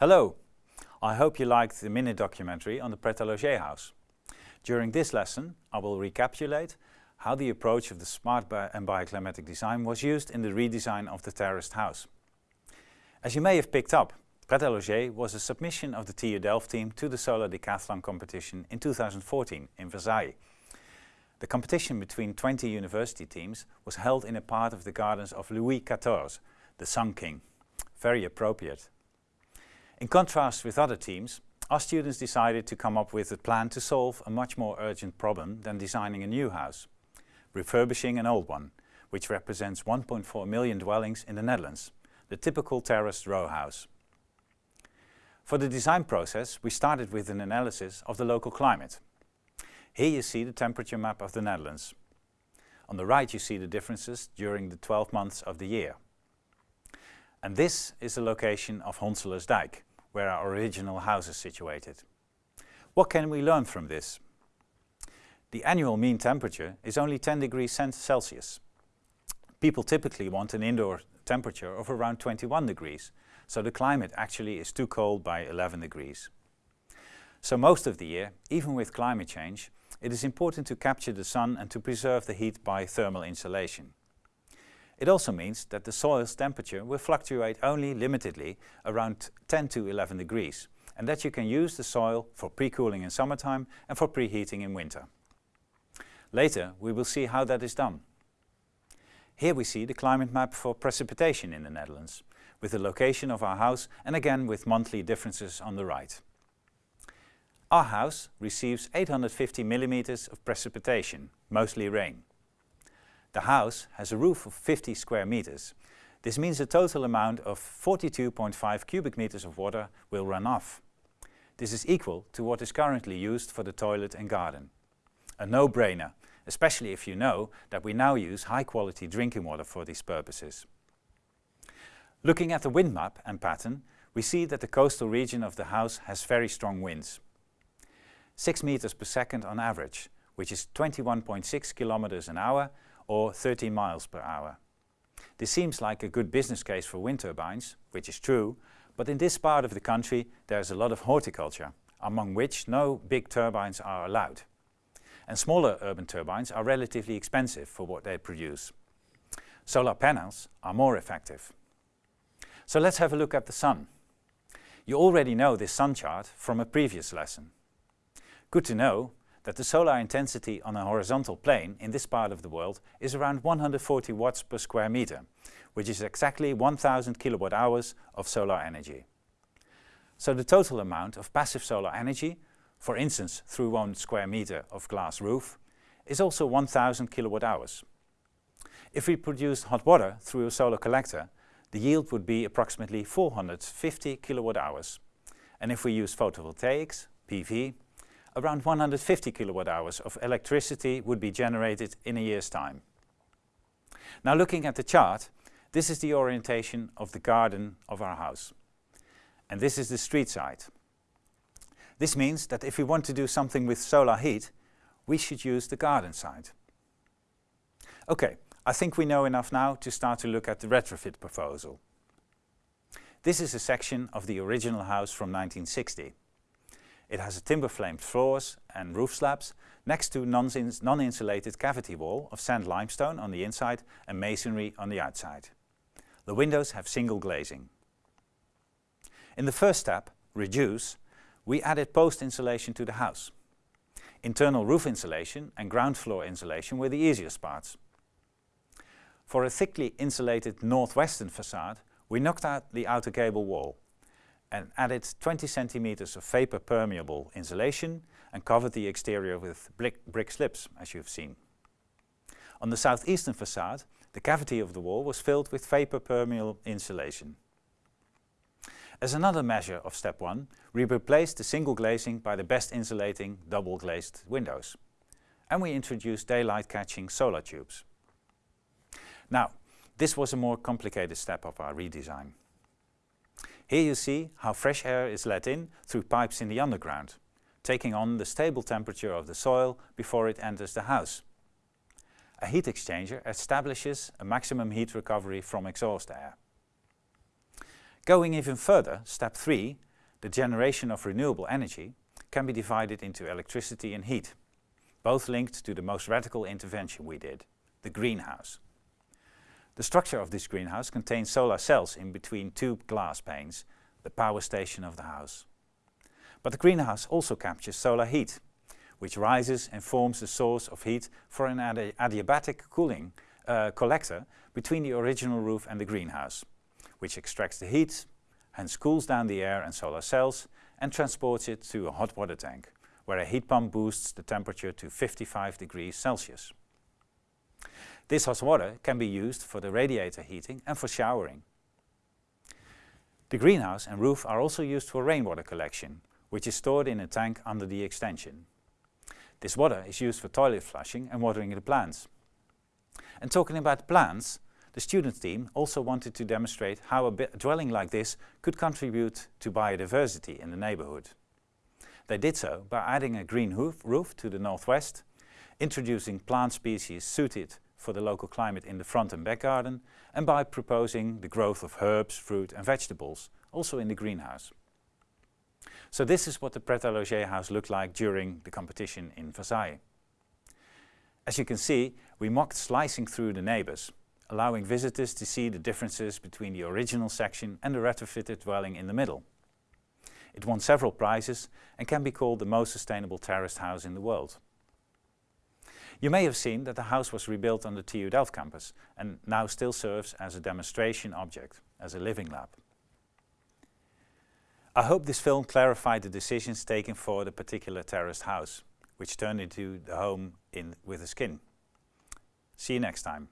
Hello! I hope you liked the mini documentary on the Pret-A-Loger house. During this lesson I will recapitulate how the approach of the smart and bioclimatic design was used in the redesign of the terraced house. As you may have picked up, Pret-A-Loger was a submission of the TU Delft team to the Solar Decathlon competition in 2014 in Versailles. The competition between 20 university teams was held in a part of the gardens of Louis XIV, the Sun King. Very appropriate. In contrast with other teams, our students decided to come up with a plan to solve a much more urgent problem than designing a new house. Refurbishing an old one, which represents 1.4 million dwellings in the Netherlands, the typical terraced row house. For the design process we started with an analysis of the local climate. Here you see the temperature map of the Netherlands. On the right you see the differences during the 12 months of the year. And this is the location of Honselersdijk, where our original house is situated. What can we learn from this? The annual mean temperature is only 10 degrees Celsius. People typically want an indoor temperature of around 21 degrees, so the climate actually is too cold by 11 degrees. So most of the year, even with climate change, it is important to capture the sun and to preserve the heat by thermal insulation. It also means that the soil's temperature will fluctuate only limitedly around 10 to 11 degrees and that you can use the soil for pre-cooling in summertime and for preheating in winter. Later we will see how that is done. Here we see the climate map for precipitation in the Netherlands, with the location of our house and again with monthly differences on the right. Our house receives 850 millimeters of precipitation, mostly rain. The house has a roof of 50 square meters. This means a total amount of 42.5 cubic meters of water will run off. This is equal to what is currently used for the toilet and garden. A no-brainer, especially if you know that we now use high quality drinking water for these purposes. Looking at the wind map and pattern, we see that the coastal region of the house has very strong winds. 6 meters per second on average, which is 21.6 kilometers an hour or 30 miles per hour. This seems like a good business case for wind turbines, which is true, but in this part of the country there is a lot of horticulture, among which no big turbines are allowed. And smaller urban turbines are relatively expensive for what they produce. Solar panels are more effective. So let's have a look at the sun. You already know this sun chart from a previous lesson. Good to know that the solar intensity on a horizontal plane in this part of the world is around 140 watts per square meter, which is exactly 1000 kilowatt hours of solar energy. So the total amount of passive solar energy, for instance through one square meter of glass roof, is also 1000 kilowatt hours. If we produce hot water through a solar collector, the yield would be approximately 450 kilowatt hours. And if we use photovoltaics, PV, around 150 kilowatt hours of electricity would be generated in a year's time. Now looking at the chart, this is the orientation of the garden of our house. And this is the street side. This means that if we want to do something with solar heat, we should use the garden side. Okay, I think we know enough now to start to look at the retrofit proposal. This is a section of the original house from 1960. It has timber framed floors and roof slabs next to non-insulated cavity wall of sand limestone on the inside and masonry on the outside. The windows have single glazing. In the first step, reduce, we added post insulation to the house. Internal roof insulation and ground floor insulation were the easiest parts. For a thickly insulated northwestern facade, we knocked out the outer gable wall and added 20 centimeters of vapor permeable insulation and covered the exterior with brick, slips as you've seen. On the southeastern facade, the cavity of the wall was filled with vapor permeable insulation. As another measure of step 1, we replaced the single glazing by the best insulating double glazed windows. And we introduced daylight catching solar tubes. Now, this was a more complicated step of our redesign. Here you see how fresh air is let in through pipes in the underground, taking on the stable temperature of the soil before it enters the house. A heat exchanger establishes a maximum heat recovery from exhaust air. Going even further, step 3, the generation of renewable energy, can be divided into electricity and heat, both linked to the most radical intervention we did, the greenhouse. The structure of this greenhouse contains solar cells in between two glass panes, the power station of the house. But the greenhouse also captures solar heat, which rises and forms the source of heat for an adi adiabatic cooling uh, collector between the original roof and the greenhouse, which extracts the heat, hence cools down the air and solar cells, and transports it to a hot water tank, where a heat pump boosts the temperature to 55 degrees Celsius. This hot water can be used for the radiator heating and for showering. The greenhouse and roof are also used for rainwater collection, which is stored in a tank under the extension. This water is used for toilet flushing and watering the plants. And talking about plants, the student team also wanted to demonstrate how a dwelling like this could contribute to biodiversity in the neighbourhood. They did so by adding a green roof, roof to the northwest, introducing plant species suited for the local climate in the front and back garden, and by proposing the growth of herbs, fruit and vegetables, also in the greenhouse. So this is what the Pret a Loger house looked like during the competition in Versailles. As you can see, we mocked slicing through the neighbours, allowing visitors to see the differences between the original section and the retrofitted dwelling in the middle. It won several prizes and can be called the most sustainable terraced house in the world. You may have seen that the house was rebuilt on the TU Delft campus and now still serves as a demonstration object, as a living lab. I hope this film clarified the decisions taken for the particular terraced house, which turned into the home in with a skin. See you next time.